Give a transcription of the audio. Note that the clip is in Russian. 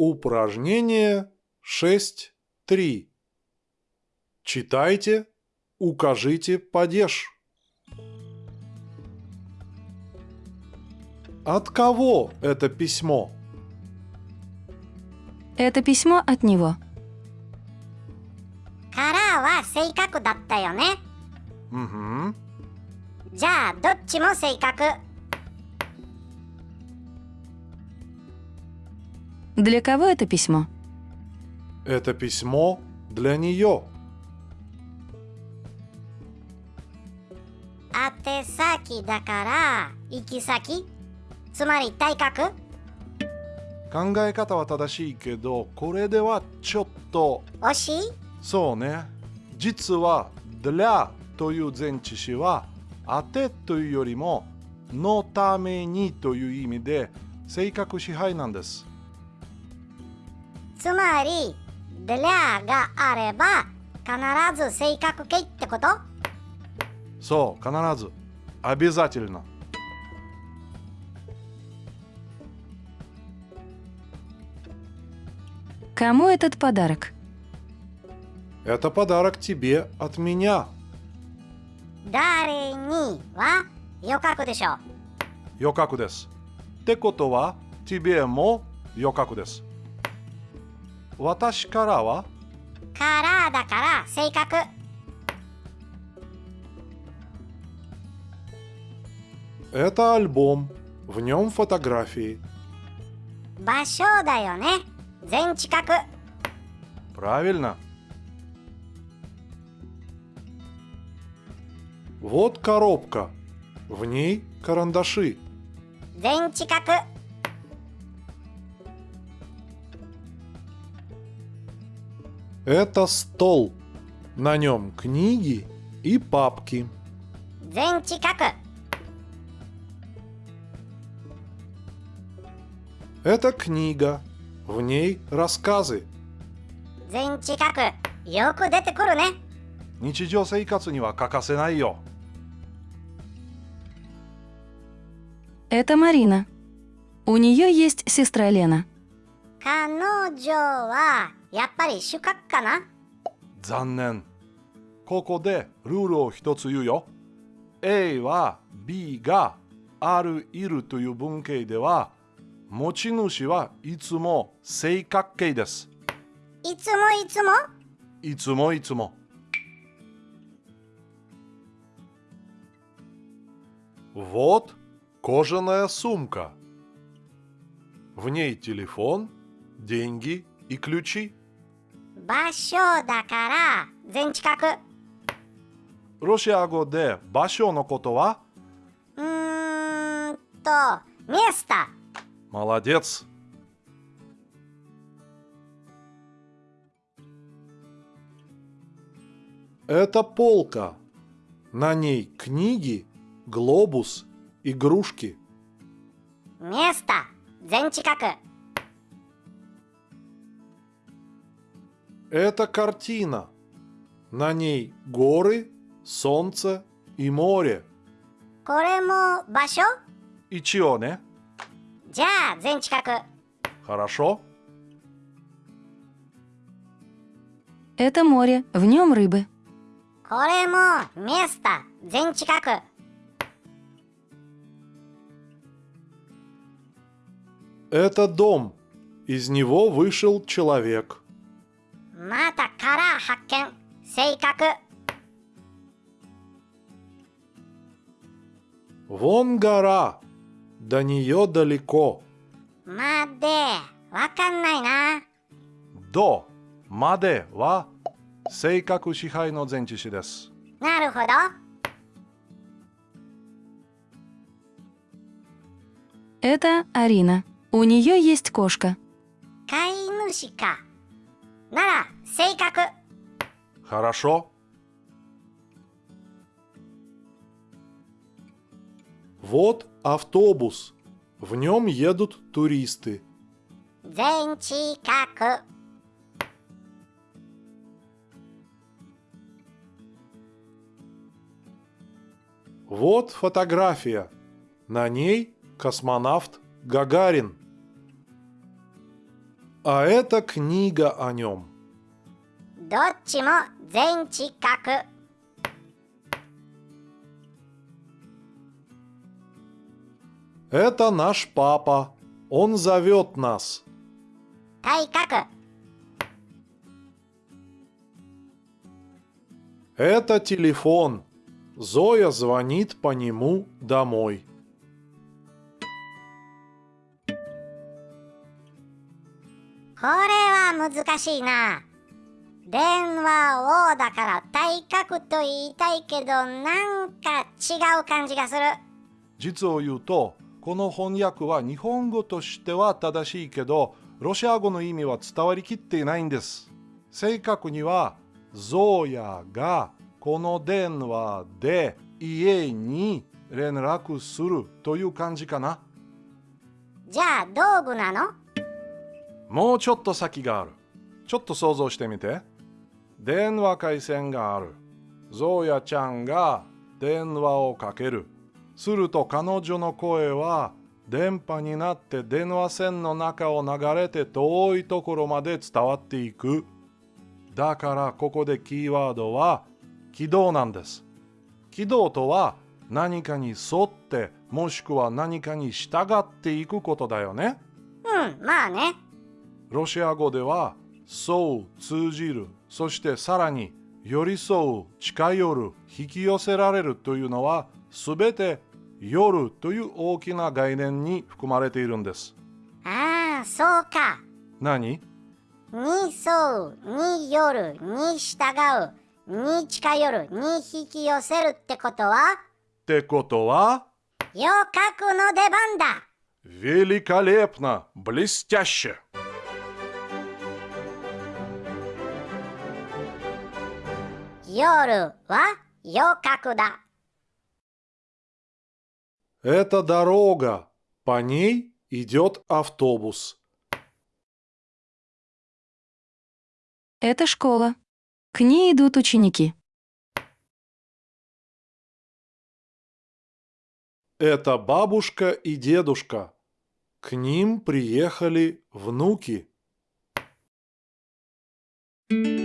Упражнение 6.3. Читайте, укажите падеж. От кого это письмо? Это письмо от него. からは正確だったよね Угу. じゃあどっちも正確 Для кого это письмо? Это письмо для нее. 宛先だから行き先つまり体格考え方は正しいけど、これではちょっと惜しいそうね。実は для という前置詞は当てというよりものためにという意味で性格支配なんです。 つまり「でりゃ」があれば必ず正確形ってことそう、必ず。обязательно。 Кому этот подарок? Это подарок тебе от меня. 誰にはよかくでしょう予覚です。ってことは、тебе も予覚です。 私からはからだから正確 Это альбом. В нем фотографии. 場所だよね全近く Правильно. Вот коробка. В ней карандаши. 全近く Это стол. На нем книги и папки. 全近く Это книга. В ней рассказы. 全近くよく出てくるね日常生活には欠かせないよ。 Это Марина. У нее есть сестра Лена. 彼女はやっぱり主角かな残念。ここでルールを一つ言うよ。A は B があるいるという文型では持ち主はいつも正確形です。いつもいつもいつもいつも。Вот кожаная сумка. В ней телефон, деньги и ключи. 場所だから全近くロシア語で場所のことはうーんとミエスタ Молодец. Это полка. На ней книги, глобус, игрушки. ミエ Это картина. На ней горы, солнце и море. これも場所 Ичио, не? じゃあ全近く Хорошо? Это море, в нем рыбы. これもミエスタ全近く Это дом. Из него вышел человек. またから発見正確 Вон гора. До нее далеко. までわかんないな до までは性格支配の前置詞です。なるほど Это Арина. У нее есть кошка. 飼い主か なら正確 Хорошо. Вот автобус. В нем едут туристы. 全近く Вот фотография. На ней космонавт Гагарин. А это книга о нем. Дочимо зенчи как. Это наш папа. Он зовет нас. Тай как. Это телефон. Зоя звонит по нему домой. これは難しいな。電話王だから体格と言いたいけどなんか違う感じがする。実を言うとこの翻訳は日本語としては正しいけどロシア語の意味は伝わりきっていないんです。正確にはゾーヤがこの電話で家に連絡するという感じかな。じゃあ道具なの？もうちょっと先がある。ちょっと想像してみて。電話回線がある。ゾーヤちゃんが電話をかける。すると彼女の声は電波になって電話線の中を流れて遠いところまで伝わっていく。だからここでキーワードは軌道なんです。軌道とは何かに沿ってもしくは何かに従っていくことだよね。うんまあね。ロシア語では沿う通じるそしてさらに寄り添う近寄る引き寄せられるというのはすべて夜という大きな概念に含まれているんですああそうか何に沿うによるに従うに近寄るに引き寄せるってことはってことはよかくの出番だ великолепно, блестяще. 夜はよかくだ Это дорога, по ней идет автобус. Это школа. К ней идут ученики. Это бабушка и дедушка. К ним приехали внуки. Thank